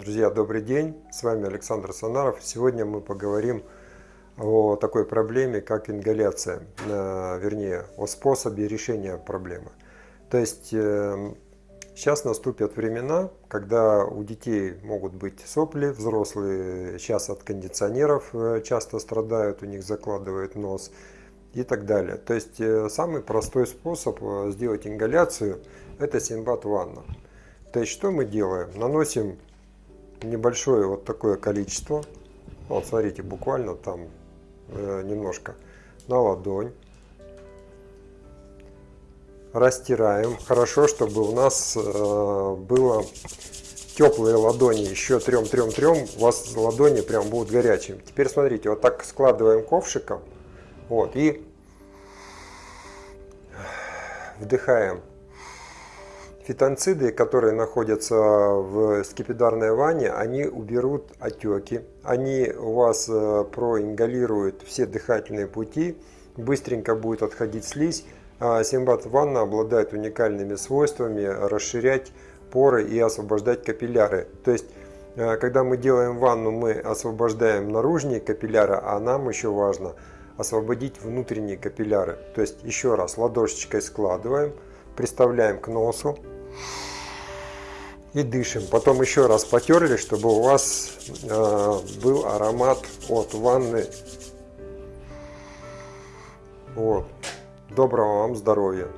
Друзья, добрый день! С вами Александр Санаров. Сегодня мы поговорим о такой проблеме, как ингаляция, э, вернее, о способе решения проблемы. То есть сейчас э, наступят времена, когда у детей могут быть сопли, взрослые сейчас от кондиционеров э, часто страдают, у них закладывает нос и так далее. То есть самый простой способ сделать ингаляцию – это синбат ванна. То есть что мы делаем? Наносим небольшое вот такое количество. Вот смотрите, буквально там э, немножко на ладонь. Растираем. Хорошо, чтобы у нас э, было теплые ладони, еще трем-трем-трем, у вас ладони прям будут горячими. Теперь смотрите, вот так складываем ковшиком, вот, и вдыхаем Фитонциды, которые находятся в скипидарной ванне, они уберут отеки, они у вас э, проингалируют все дыхательные пути, быстренько будет отходить слизь. А Симбат ванна обладает уникальными свойствами расширять поры и освобождать капилляры. То есть, э, когда мы делаем ванну, мы освобождаем наружные капилляры, а нам еще важно освободить внутренние капилляры. То есть, еще раз, ладошечкой складываем, приставляем к носу, и дышим. Потом еще раз потерли, чтобы у вас э, был аромат от ванны. Вот. Доброго вам здоровья!